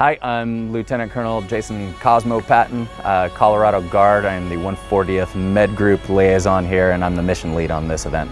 Hi, I'm Lieutenant Colonel Jason Cosmo Patton, uh, Colorado Guard. I'm the 140th Med Group liaison here and I'm the mission lead on this event.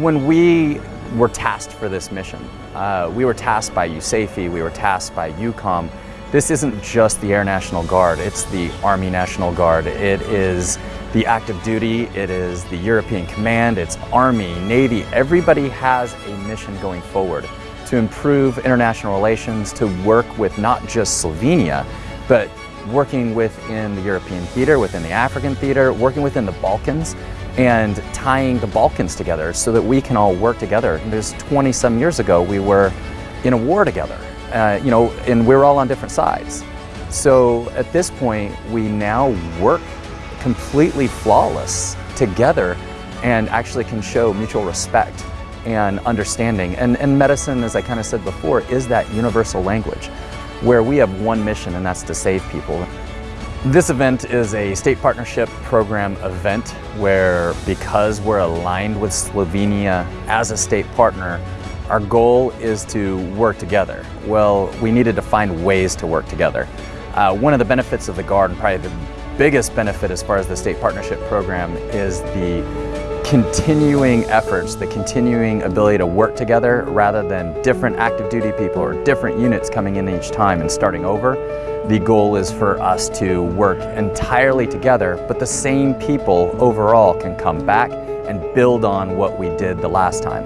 When we were tasked for this mission, uh, we were tasked by USAFE, we were tasked by EUCOM. This isn't just the Air National Guard, it's the Army National Guard. It is the active duty, it is the European Command, it's Army, Navy, everybody has a mission going forward to improve international relations, to work with not just Slovenia, but working within the European theater, within the African theater, working within the Balkans, and tying the Balkans together so that we can all work together. There's 20 some years ago, we were in a war together, uh, you know, and we we're all on different sides. So at this point, we now work completely flawless together and actually can show mutual respect and understanding. And, and medicine, as I kind of said before, is that universal language where we have one mission and that's to save people. This event is a state partnership program event where because we're aligned with Slovenia as a state partner, our goal is to work together. Well, we needed to find ways to work together. Uh, one of the benefits of the Guard, and probably the biggest benefit as far as the state partnership program, is the continuing efforts, the continuing ability to work together rather than different active duty people or different units coming in each time and starting over. The goal is for us to work entirely together, but the same people overall can come back and build on what we did the last time.